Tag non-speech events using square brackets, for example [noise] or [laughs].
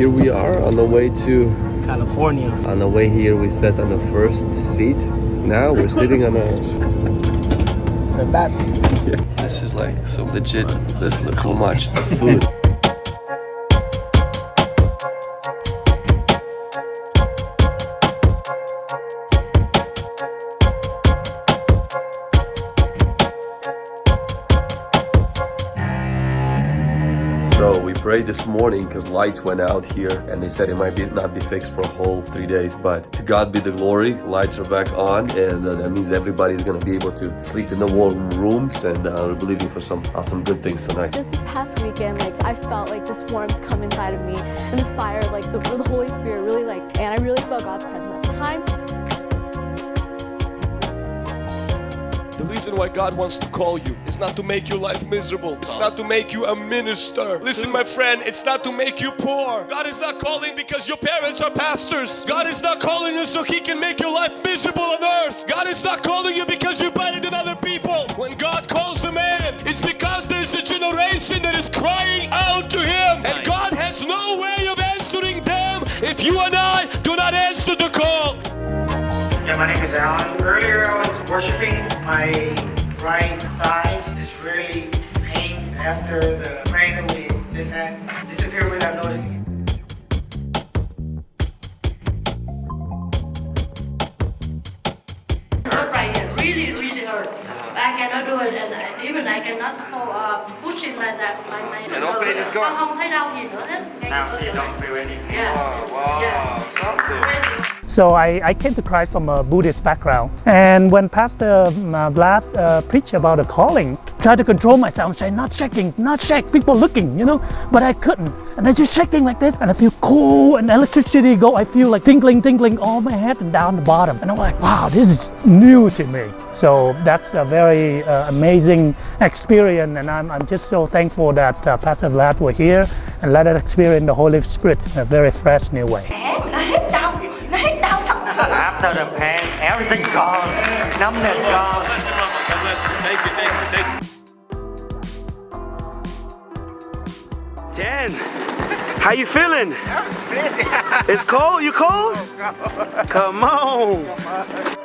here we are on the way to California. on the way here we sat on the first seat now we're sitting on a [laughs] The back. [laughs] this is like so legit let's look how much the food [laughs] So we prayed this morning because lights went out here and they said it might be not be fixed for a whole three days. But to God be the glory, lights are back on and uh, that means everybody's gonna be able to sleep in the warm rooms and uh, we're believing for some awesome good things tonight. Just this past weekend, like I felt like this warmth come inside of me and this fire, like the, the Holy Spirit really like, and I really felt God's presence at the time. Reason why God wants to call you is not to make your life miserable. It's not to make you a minister. Listen, my friend, it's not to make you poor. God is not calling because your parents are pastors. God is not calling you so He can make your life miserable on earth. God is not calling you because you're better than other people. When God calls a man, it's because there's a generation that is crying out to Him. And God has no way of answering them if you are I Yeah, my name is Alan. Earlier I was worshiping. My right thigh is really pain after the praying that we just had disappeared without noticing it. hurt right here, really, really hurt. I cannot do it, and I, even I cannot hold, uh, push it like that. My, my Yeah, no pain is gone. Không thấy đau gì nữa hết. Ngay Now she don't feel anything. Yeah. Wow, Yeah. something. So I, I came to Christ from a Buddhist background. And when Pastor um, uh, Vlad uh, preached about the calling, tried to control myself, say not shaking, not shake, people looking, you know, but I couldn't. And I just shaking like this, and I feel cool, and electricity go, I feel like tingling, tingling all my head and down the bottom. And I'm like, wow, this is new to me. So that's a very uh, amazing experience, and I'm, I'm just so thankful that uh, Pastor Vlad were here and let us experience the Holy Spirit in a very fresh new way. Nó hết đau, nó hết đau thật sự. After the pain, everything gone. Numbness gone. Ten. How you feeling? It's [laughs] cold. You cold? Come on.